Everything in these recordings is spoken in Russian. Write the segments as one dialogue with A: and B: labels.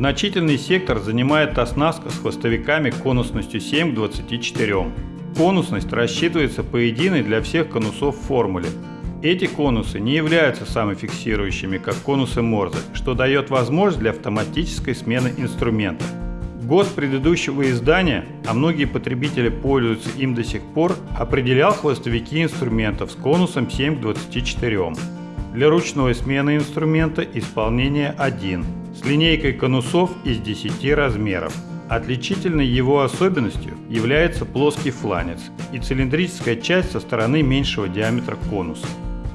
A: Значительный сектор занимает оснастка с хвостовиками конусностью 7 к 24. Конусность рассчитывается по единой для всех конусов формуле. Эти конусы не являются самофиксирующими, как конусы Морзе, что дает возможность для автоматической смены инструмента. Год предыдущего издания, а многие потребители пользуются им до сих пор, определял хвостовики инструментов с конусом 7 к 24. Для ручной смены инструмента исполнение 1 с линейкой конусов из 10 размеров. Отличительной его особенностью является плоский фланец и цилиндрическая часть со стороны меньшего диаметра конуса.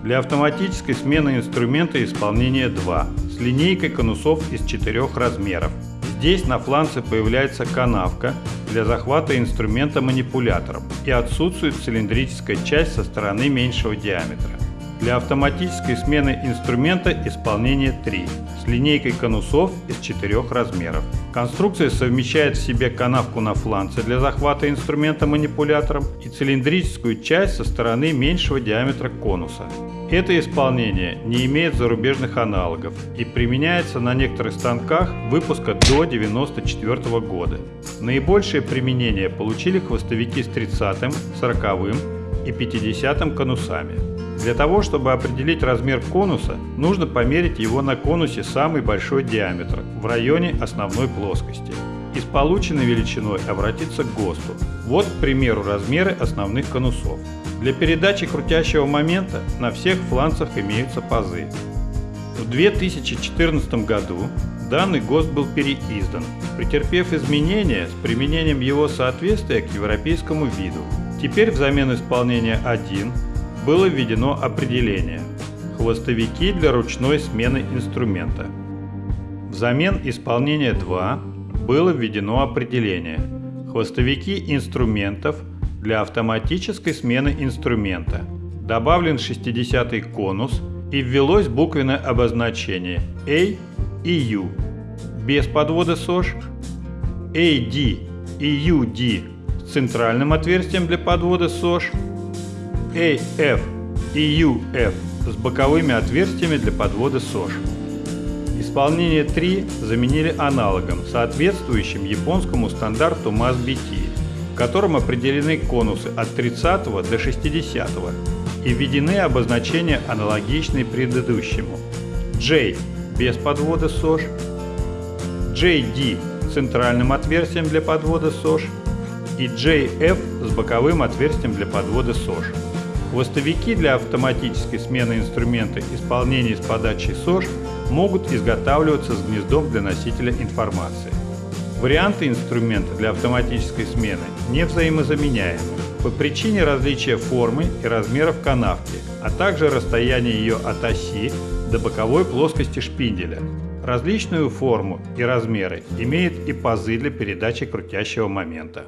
A: Для автоматической смены инструмента исполнение 2 с линейкой конусов из 4 размеров Здесь на фланце появляется канавка для захвата инструмента манипулятором и отсутствует цилиндрическая часть со стороны меньшего диаметра. Для автоматической смены инструмента исполнение 3 с линейкой конусов из 4 размеров. Конструкция совмещает в себе канавку на фланце для захвата инструмента манипулятором и цилиндрическую часть со стороны меньшего диаметра конуса. Это исполнение не имеет зарубежных аналогов и применяется на некоторых станках выпуска до 1994 года. Наибольшее применение получили хвостовики с 30, 40 и 50 конусами. Для того, чтобы определить размер конуса, нужно померить его на конусе самый большой диаметр в районе основной плоскости и с полученной величиной обратиться к ГОСТу. Вот, к примеру, размеры основных конусов. Для передачи крутящего момента на всех фланцах имеются пазы. В 2014 году данный ГОСТ был переиздан, претерпев изменения с применением его соответствия к европейскому виду. Теперь взамен исполнения 1 было введено определение «Хвостовики для ручной смены инструмента». Взамен исполнения 2 было введено определение «Хвостовики инструментов для автоматической смены инструмента». Добавлен 60-й конус и ввелось буквенное обозначение A и U без подвода СОЖ, AD и UD с центральным отверстием для подвода СОЖ, AF и UF с боковыми отверстиями для подвода СОЖ. Исполнение 3 заменили аналогом, соответствующим японскому стандарту MAS-BT, в котором определены конусы от 30 до 60 и введены обозначения аналогичные предыдущему. J без подвода СОЖ, JD центральным отверстием для подвода СОЖ и JF с боковым отверстием для подвода СОЖ. Хвостовики для автоматической смены инструмента исполнения с подачей СОЖ могут изготавливаться с гнездом для носителя информации. Варианты инструмента для автоматической смены не взаимозаменяемы по причине различия формы и размеров канавки, а также расстояния ее от оси до боковой плоскости шпинделя. Различную форму и размеры имеют и пазы для передачи крутящего момента.